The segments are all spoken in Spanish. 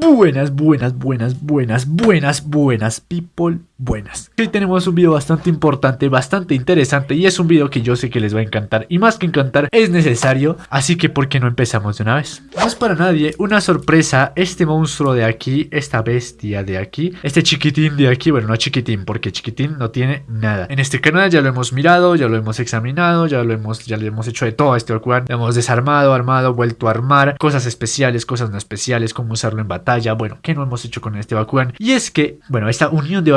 Buenas, buenas, buenas, buenas, buenas, buenas, people, buenas. Hoy tenemos un video bastante importante, bastante interesante y es un video que yo sé que les va a encantar y más que encantar es necesario, así que ¿por qué no empezamos de una vez? No es para nadie una sorpresa este monstruo de aquí, esta bestia de aquí, este chiquitín de aquí, bueno no chiquitín porque chiquitín no tiene nada. En este canal ya lo hemos mirado, ya lo hemos examinado, ya lo hemos, ya le hemos hecho de todo a este Orcuan, lo hemos desarmado, armado, vuelto a armar, cosas especiales, cosas no especiales, cómo usarlo en batalla bueno, ¿qué no hemos hecho con este Bakugan? Y es que, bueno, esta unión de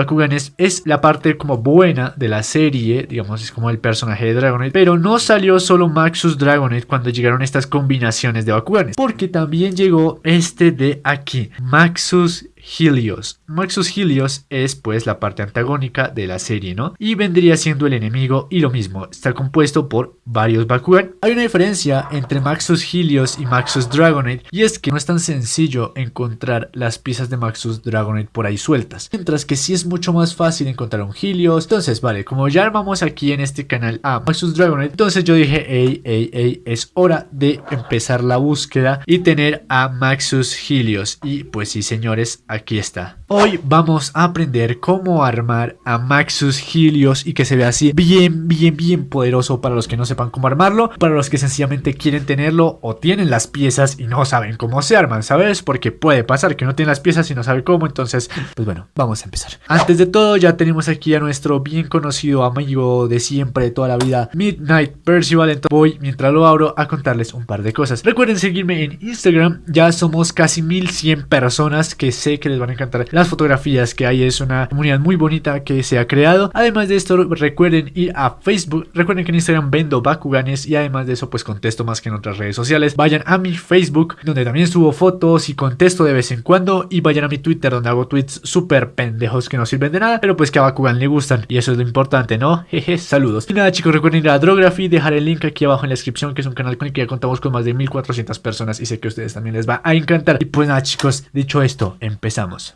Es la parte como buena de la serie, digamos, es como el personaje de Dragonite, pero no salió solo Maxus Dragonite cuando llegaron estas combinaciones de Bakuganes, porque también llegó este de aquí, Maxus Helios. Maxus Helios es pues la parte antagónica de la serie, ¿no? Y vendría siendo el enemigo y lo mismo, está compuesto por varios Bakugan. Hay una diferencia entre Maxus Helios y Maxus Dragonite y es que no es tan sencillo encontrar las piezas de Maxus Dragonite por ahí sueltas, mientras que sí es mucho más fácil encontrar un Helios. Entonces, vale, como ya armamos aquí en este canal a Maxus Dragonite, entonces yo dije, hey, hey, hey, es hora de empezar la búsqueda y tener a Maxus Helios. Y pues sí, señores, aquí está. Hoy vamos a aprender cómo armar a Maxus Helios y que se vea así bien, bien, bien poderoso para los que no sepan cómo armarlo, para los que sencillamente quieren tenerlo o tienen las piezas y no saben cómo se arman, ¿sabes? Porque puede pasar que no tienen las piezas y no sabe cómo, entonces, pues bueno, vamos a empezar. Antes de todo, ya tenemos aquí a nuestro bien conocido amigo de siempre, de toda la vida, Midnight Percival, entonces voy, mientras lo abro, a contarles un par de cosas. Recuerden seguirme en Instagram, ya somos casi 1100 personas que sé que les van a encantar las fotografías que hay. Es una comunidad muy bonita que se ha creado. Además de esto, recuerden ir a Facebook. Recuerden que en Instagram vendo Bakuganes y además de eso, pues contesto más que en otras redes sociales. Vayan a mi Facebook, donde también subo fotos y contesto de vez en cuando. Y vayan a mi Twitter, donde hago tweets súper pendejos que no sirven de nada, pero pues que a Bakugan le gustan. Y eso es lo importante, ¿no? Jeje, saludos. Y nada, chicos, recuerden ir a Drography, dejar el link aquí abajo en la descripción, que es un canal con el que ya contamos con más de 1400 personas y sé que a ustedes también les va a encantar. Y pues nada, chicos, dicho esto, empezamos.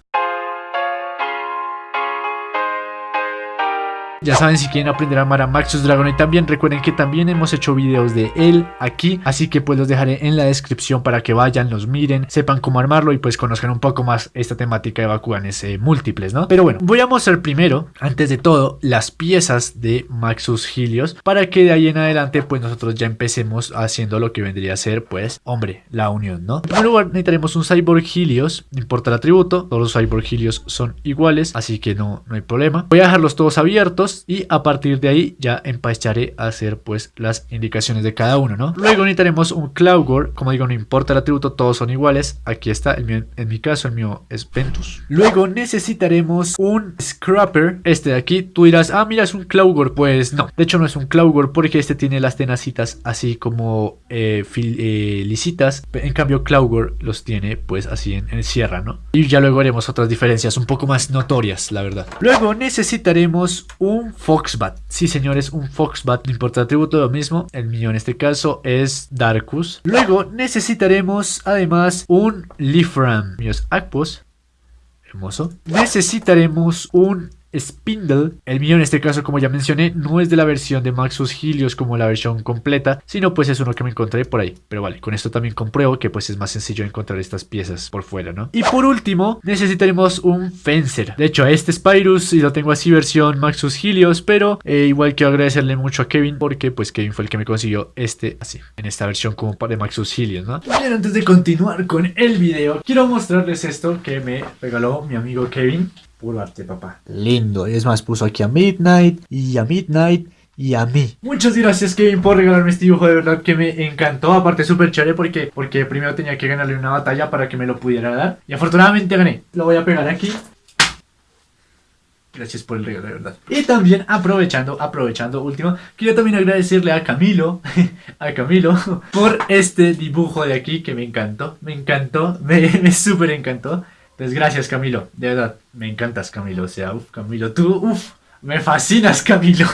Ya saben si quieren aprender a amar a Maxus Dragon y también recuerden que también hemos hecho videos de él aquí, así que pues los dejaré en la descripción para que vayan, los miren, sepan cómo armarlo y pues conozcan un poco más esta temática de Bakuganes eh, múltiples, ¿no? Pero bueno, voy a mostrar primero, antes de todo, las piezas de Maxus Helios para que de ahí en adelante pues nosotros ya empecemos haciendo lo que vendría a ser pues, hombre, la unión, ¿no? En primer lugar necesitaremos un Cyborg Helios, no importa el atributo, todos los Cyborg Helios son iguales, así que no, no hay problema. Voy a dejarlos todos abiertos y a partir de ahí ya empezaré a hacer pues las indicaciones de cada uno, ¿no? Luego necesitaremos un Cloudgore, como digo no importa el atributo, todos son iguales, aquí está, el mío, en mi caso el mío es Ventus. Luego necesitaremos un Scrapper, este de aquí, tú dirás, ah mira es un Cloudgore, pues no, de hecho no es un Cloudgore porque este tiene las tenacitas así como eh, eh, lisitas, en cambio Cloudgore los tiene pues así en, en sierra, ¿no? Y ya luego haremos otras diferencias un poco más notorias, la verdad. Luego necesitaremos un un Foxbat. Sí, señores, un Foxbat. No importa el atributo, lo mismo. El mío en este caso es Darkus. Luego necesitaremos además un Leafram. Mío. Hermoso. Necesitaremos un Spindle. El mío en este caso, como ya mencioné, no es de la versión de Maxus Helios como la versión completa, sino pues es uno que me encontré por ahí. Pero vale, con esto también compruebo que pues es más sencillo encontrar estas piezas por fuera, ¿no? Y por último, necesitaremos un Fencer. De hecho, este Spyrus y lo tengo así versión Maxus Helios, pero eh, igual quiero agradecerle mucho a Kevin porque pues Kevin fue el que me consiguió este así, en esta versión como de Maxus Helios, ¿no? Bien, antes de continuar con el video, quiero mostrarles esto que me regaló mi amigo Kevin. Puro arte, papá. Lindo. Es más, puso aquí a Midnight y a Midnight y a mí. Muchas gracias Kevin por regalarme este dibujo, de verdad que me encantó, aparte súper chévere porque, porque primero tenía que ganarle una batalla para que me lo pudiera dar y afortunadamente gané. Lo voy a pegar aquí. Gracias por el regalo, de verdad. Y también aprovechando, aprovechando, último, quiero también agradecerle a Camilo, a Camilo, por este dibujo de aquí que me encantó, me encantó, me, me súper encantó. Pues gracias Camilo, de verdad, me encantas Camilo, o sea, uff Camilo, tú, uff, me fascinas Camilo.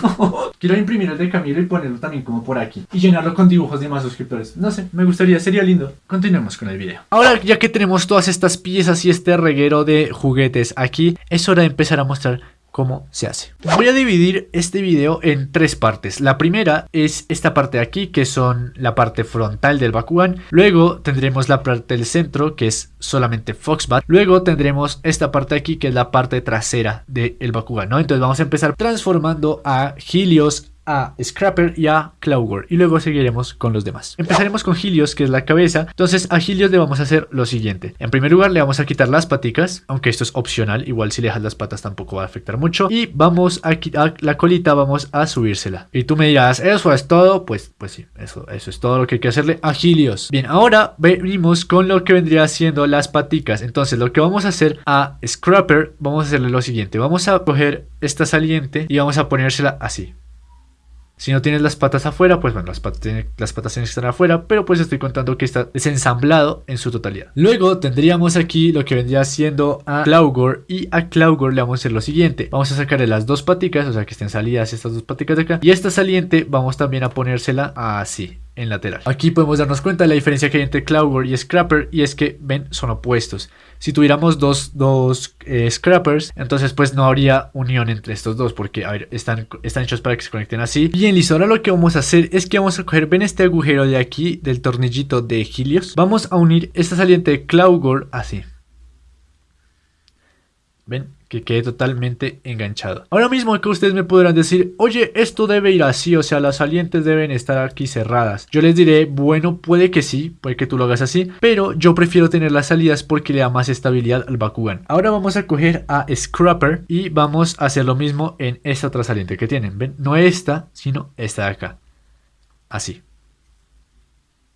Quiero imprimir el de Camilo y ponerlo también como por aquí. Y llenarlo con dibujos de más suscriptores. No sé, me gustaría, sería lindo. Continuemos con el video. Ahora ya que tenemos todas estas piezas y este reguero de juguetes aquí, es hora de empezar a mostrar cómo se hace. Voy a dividir este video en tres partes. La primera es esta parte de aquí, que son la parte frontal del Bakugan. Luego tendremos la parte del centro, que es solamente Foxbat. Luego tendremos esta parte de aquí, que es la parte trasera del Bakugan. Entonces vamos a empezar transformando a Helios a Scrapper y a Claugor y luego seguiremos con los demás. Empezaremos con Helios que es la cabeza, entonces a Helios le vamos a hacer lo siguiente. En primer lugar le vamos a quitar las paticas, aunque esto es opcional, igual si le dejas las patas tampoco va a afectar mucho y vamos a quitar la colita, vamos a subírsela. Y tú me dirás, ¿eso es todo? Pues, pues sí, eso, eso es todo lo que hay que hacerle a Helios. Bien, ahora venimos con lo que vendría siendo las paticas, entonces lo que vamos a hacer a Scrapper, vamos a hacerle lo siguiente, vamos a coger esta saliente y vamos a ponérsela así. Si no tienes las patas afuera, pues bueno, las patas, las patas tienen que estar afuera, pero pues estoy contando que está desensamblado en su totalidad. Luego tendríamos aquí lo que vendría siendo a Claugor y a Claugor le vamos a hacer lo siguiente. Vamos a sacarle las dos paticas, o sea que estén salidas estas dos paticas de acá. Y esta saliente vamos también a ponérsela así, en lateral. Aquí podemos darnos cuenta de la diferencia que hay entre Claugor y Scrapper y es que, ven, son opuestos. Si tuviéramos dos, dos eh, Scrappers, entonces pues no habría unión entre estos dos porque, están, están hechos para que se conecten así. Bien, listo, ahora lo que vamos a hacer es que vamos a coger, ven este agujero de aquí, del tornillito de Helios. Vamos a unir esta saliente de Claugor así. ¿Ven? Que quede totalmente enganchado. Ahora mismo que ustedes me podrán decir, oye, esto debe ir así, o sea, las salientes deben estar aquí cerradas. Yo les diré, bueno, puede que sí, puede que tú lo hagas así, pero yo prefiero tener las salidas porque le da más estabilidad al Bakugan. Ahora vamos a coger a Scrapper y vamos a hacer lo mismo en esta otra saliente que tienen. ¿Ven? No esta, sino esta de acá. Así.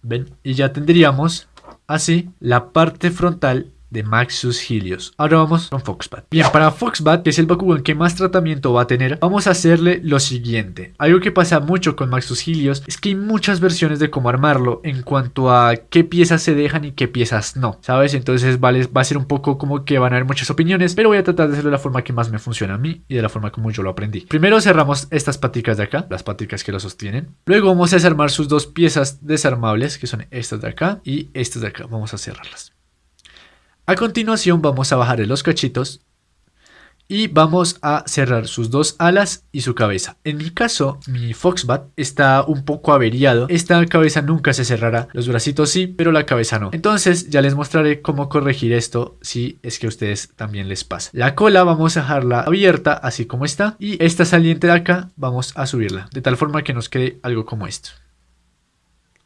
¿Ven? Y ya tendríamos así la parte frontal de Maxus Helios. Ahora vamos con Foxbat. Bien, para Foxbat, que es el Bakugan que más tratamiento va a tener, vamos a hacerle lo siguiente. Algo que pasa mucho con Maxus Helios es que hay muchas versiones de cómo armarlo en cuanto a qué piezas se dejan y qué piezas no, ¿sabes? Entonces vale, va a ser un poco como que van a haber muchas opiniones, pero voy a tratar de hacerlo de la forma que más me funciona a mí y de la forma como yo lo aprendí. Primero cerramos estas paticas de acá, las paticas que lo sostienen. Luego vamos a desarmar sus dos piezas desarmables, que son estas de acá y estas de acá. Vamos a cerrarlas. A continuación vamos a bajarle los cachitos y vamos a cerrar sus dos alas y su cabeza. En mi caso, mi Foxbat está un poco averiado. Esta cabeza nunca se cerrará. Los bracitos sí, pero la cabeza no. Entonces ya les mostraré cómo corregir esto si es que a ustedes también les pasa. La cola vamos a dejarla abierta así como está y esta saliente de acá vamos a subirla de tal forma que nos quede algo como esto.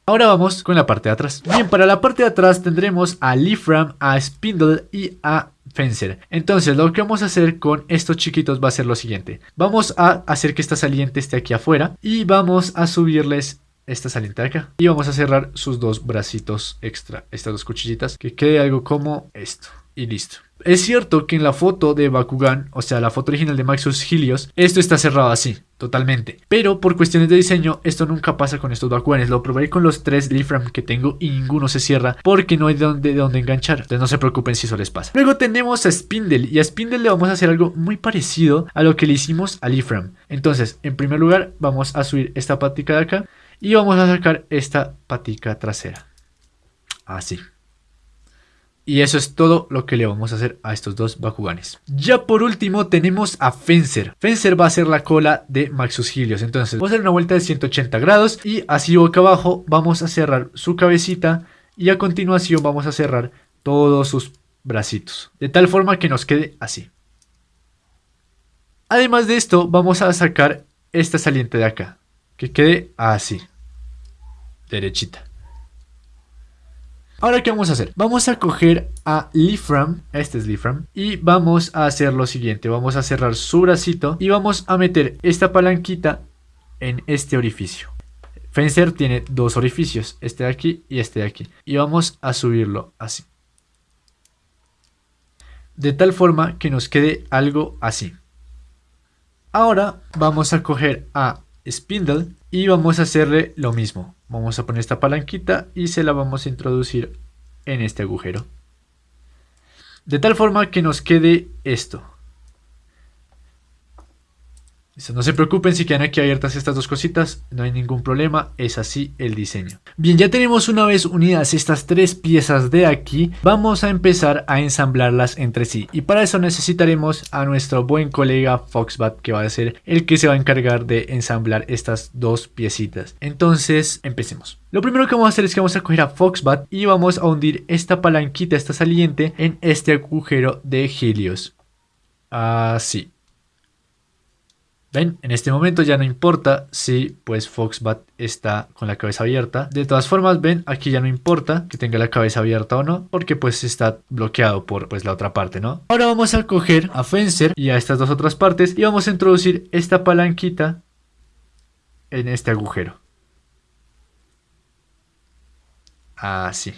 Ahora vamos con la parte de atrás. Bien, para la parte de atrás tendremos a Leafram, a Spindle y a Fencer. Entonces lo que vamos a hacer con estos chiquitos va a ser lo siguiente. Vamos a hacer que esta saliente esté aquí afuera y vamos a subirles esta saliente de acá. Y vamos a cerrar sus dos bracitos extra, estas dos cuchillitas, que quede algo como esto. Y listo. Es cierto que en la foto de Bakugan, o sea, la foto original de Maxus Helios, esto está cerrado así, totalmente. Pero por cuestiones de diseño, esto nunca pasa con estos Bakuganes. Lo probé con los tres Leafram que tengo y ninguno se cierra porque no hay de dónde, de dónde enganchar. Entonces no se preocupen si eso les pasa. Luego tenemos a Spindle y a Spindle le vamos a hacer algo muy parecido a lo que le hicimos a Leafram. Entonces, en primer lugar, vamos a subir esta patica de acá y vamos a sacar esta patica trasera. Así. Y eso es todo lo que le vamos a hacer a estos dos Bakuganes. Ya por último tenemos a Fencer. Fencer va a ser la cola de Maxus Helios. Entonces vamos a hacer una vuelta de 180 grados y así boca abajo vamos a cerrar su cabecita y a continuación vamos a cerrar todos sus bracitos. De tal forma que nos quede así. Además de esto vamos a sacar esta saliente de acá. Que quede así. Derechita. Ahora, ¿qué vamos a hacer? Vamos a coger a Leafram, este es Leafram, y vamos a hacer lo siguiente. Vamos a cerrar su bracito y vamos a meter esta palanquita en este orificio. Fencer tiene dos orificios, este de aquí y este de aquí. Y vamos a subirlo así. De tal forma que nos quede algo así. Ahora vamos a coger a Spindle y vamos a hacerle lo mismo. Vamos a poner esta palanquita y se la vamos a introducir en este agujero. De tal forma que nos quede esto. No se preocupen si quedan aquí abiertas estas dos cositas, no hay ningún problema, es así el diseño. Bien, ya tenemos una vez unidas estas tres piezas de aquí, vamos a empezar a ensamblarlas entre sí. Y para eso necesitaremos a nuestro buen colega Foxbat, que va a ser el que se va a encargar de ensamblar estas dos piecitas. Entonces, empecemos. Lo primero que vamos a hacer es que vamos a coger a Foxbat y vamos a hundir esta palanquita, esta saliente, en este agujero de Helios. Así. Ven, en este momento ya no importa si pues Foxbat está con la cabeza abierta. De todas formas, ven, aquí ya no importa que tenga la cabeza abierta o no, porque pues está bloqueado por pues la otra parte, ¿no? Ahora vamos a coger a Fencer y a estas dos otras partes y vamos a introducir esta palanquita en este agujero. Así.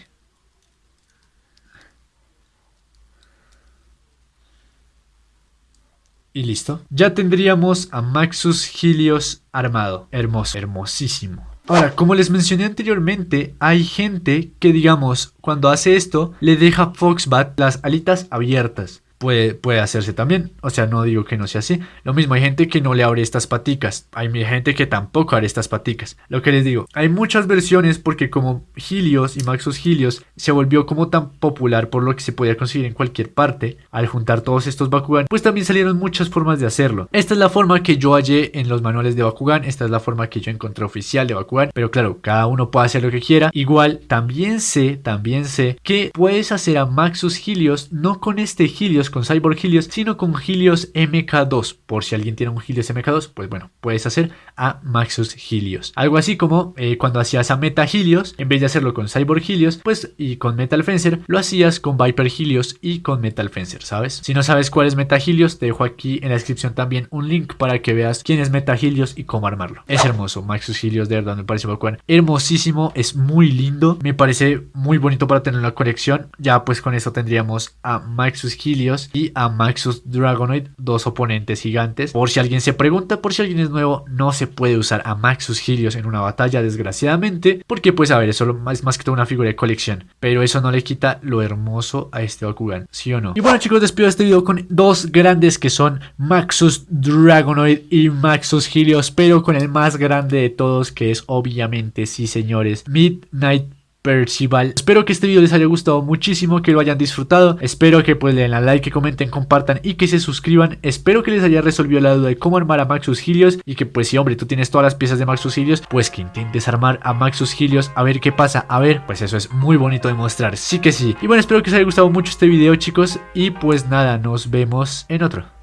Y listo. Ya tendríamos a Maxus Helios armado. Hermoso, hermosísimo. Ahora, como les mencioné anteriormente, hay gente que, digamos, cuando hace esto, le deja Foxbat las alitas abiertas puede, hacerse también. O sea, no digo que no sea así. Lo mismo, hay gente que no le abre estas paticas. Hay gente que tampoco abre estas paticas. Lo que les digo, hay muchas versiones porque como Helios y Maxus Helios se volvió como tan popular por lo que se podía conseguir en cualquier parte, al juntar todos estos Bakugan, pues también salieron muchas formas de hacerlo. Esta es la forma que yo hallé en los manuales de Bakugan, esta es la forma que yo encontré oficial de Bakugan, pero claro, cada uno puede hacer lo que quiera. Igual, también sé, también sé que puedes hacer a Maxus Helios no con este Helios con Cyborg Helios, sino con Helios MK2. Por si alguien tiene un Helios MK2, pues bueno, puedes hacer a Maxus Helios. Algo así como eh, cuando hacías a Meta Helios, en vez de hacerlo con Cyborg Helios, pues y con Metal Fencer, lo hacías con Viper Helios y con Metal Fencer, ¿sabes? Si no sabes cuál es Meta Helios, te dejo aquí en la descripción también un link para que veas quién es Meta Helios y cómo armarlo. Es hermoso, Maxus Helios de verdad me parece bacán. Hermosísimo, es muy lindo, me parece muy bonito para tener la colección. Ya pues con eso tendríamos a Maxus Helios y a Maxus Dragonoid, dos oponentes gigantes. Por si alguien se pregunta, por si alguien es nuevo, no se puede usar a Maxus Helios en una batalla, desgraciadamente, porque pues a ver, eso es más que todo una figura de colección, pero eso no le quita lo hermoso a este Bakugan, ¿sí o no? Y bueno chicos, despido este video con dos grandes que son Maxus Dragonoid y Maxus Helios, pero con el más grande de todos que es obviamente, sí señores, Midnight Percival. Espero que este video les haya gustado muchísimo, que lo hayan disfrutado. Espero que pues le den a like, que comenten, compartan y que se suscriban. Espero que les haya resolvido la duda de cómo armar a Maxus Helios y que pues si hombre tú tienes todas las piezas de Maxus Helios, pues que intentes armar a Maxus Helios a ver qué pasa. A ver, pues eso es muy bonito de mostrar, sí que sí. Y bueno, espero que les haya gustado mucho este video chicos y pues nada, nos vemos en otro.